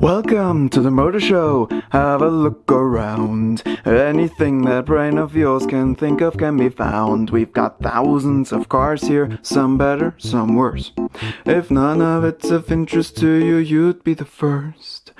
Welcome to the Motor Show. Have a look around. Anything that brain of yours can think of can be found. We've got thousands of cars here, some better, some worse. If none of it's of interest to you, you'd be the first.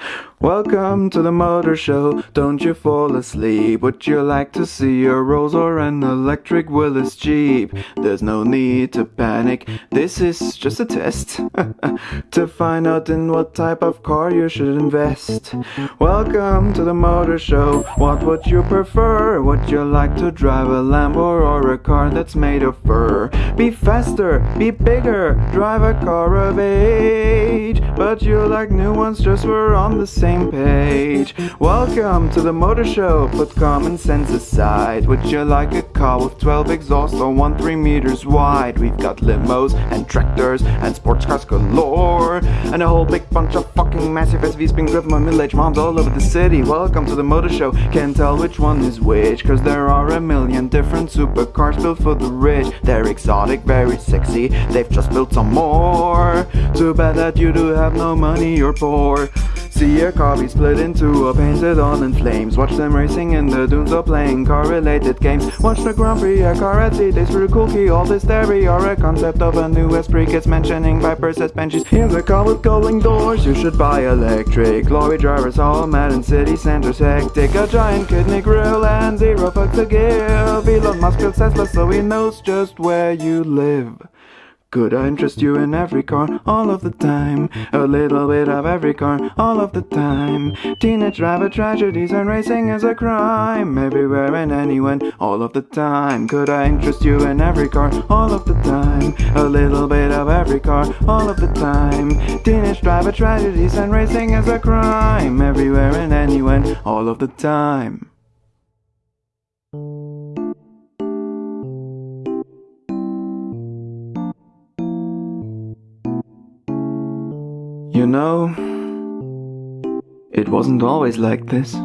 Welcome to the Motor Show. Don't you fall asleep. Would you like to see a Rolls or an electric Willys Jeep? There's no need to panic. This is just a test to find out in what type of car you should invest. Welcome to the Motor Show. What would you prefer? Would you like to drive a Lambo or a car that's made of fur? Be faster, be bigger, drive a car of age. But you like new ones just for on the same page. Welcome to the Motor Show. Put common sense aside. Would you like a car with 12 exhausts or one 3 meters wide? We've got limos and tractors and sports cars galore. And a whole big bunch of fucking massive SUVs being driven by middle-aged moms all over the city. Welcome to the Motor Show. Can't tell which one is which, cause there are a million different supercars built for the rich. They're exotic, very sexy. They've just built some more. Too bad that you do have no money, you're poor. See a car be split into a painted on in flames. Watch them racing in the dunes or playing car-related games. Watch the Grand Prix, a car at sea, a cool All this theory or a concept of a new Esprit gets mentioning Vipers as benches Here's a car with going doors, you should buy electric. Lorry drivers all mad in city centers hectic. A giant kidney grill and zero fucks to give. Elon Musk built Tesla so he knows just where you live could I interest you in every car, all of the time? A little bit of every car, all of the time. Teenage driver tragedies and racing is a crime. Everywhere and anyone, all of the time. Could I interest you in every car, all of the time? A little bit of every car, all of the time. Teenage driver tragedies and racing is a crime. Everywhere and anyone, all of the time. You know, it wasn't always like this.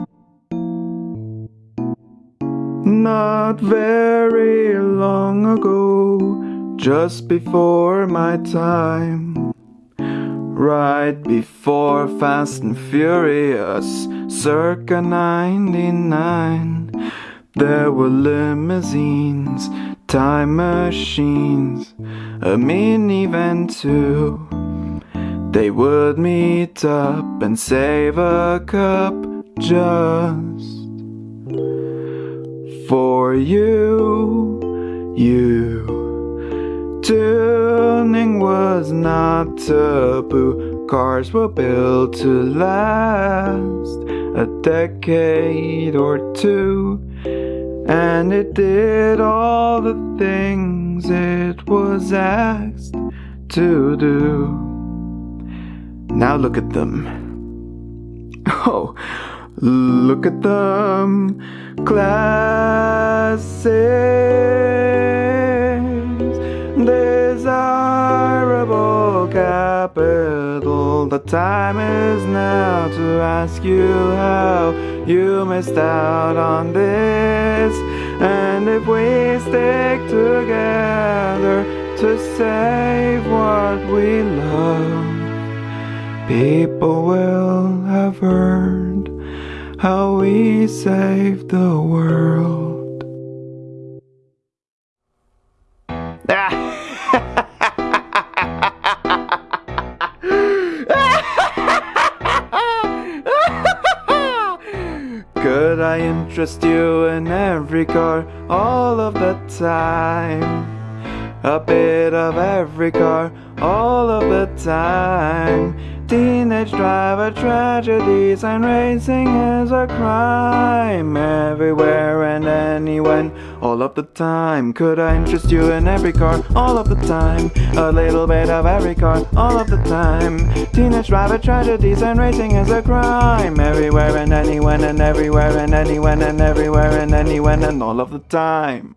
Not very long ago, just before my time. Right before Fast and Furious, circa 99. There were limousines, time machines, a minivan too. They would meet up and save a cup just for you, you. Tuning was not taboo. Cars were built to last a decade or two. And it did all the things it was asked to do. Now look at them. Oh, look at them. Classics. Desirable capital. The time is now to ask you how you missed out on this. And if we stick together to save what we love. People will have heard how we saved the world. Could I interest you in every car all of the time? A bit of every car all of the time. Teenage driver tragedies and racing is a crime everywhere and anywhen, all of the time. Could I interest you in every car, all of the time? A little bit of every car, all of the time. Teenage driver tragedies and racing is a crime everywhere and anyone and everywhere and anyone and everywhere and anyone and all of the time.